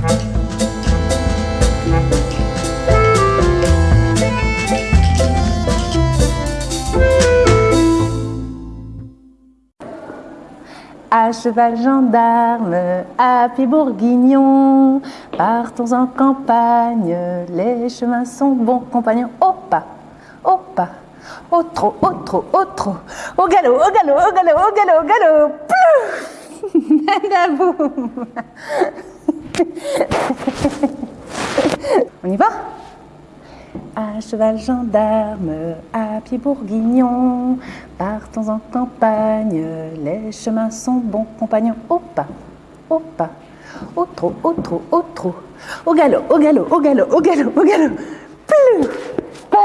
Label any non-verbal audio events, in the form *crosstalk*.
À cheval gendarme, à pied partons en campagne, les chemins sont bons compagnons. Au pas, au pas, au trot, au trot, au trot, au galop, au galop, au galop, au galop, au galop, Plouf *laughs* *laughs* On y va? À cheval gendarme, à pied bourguignon, partons en campagne, les chemins sont bons compagnons. Au pas, au pas, au trot, au trot, au trot, au galop, au galop, au galop, au galop, au galop, plus, pas.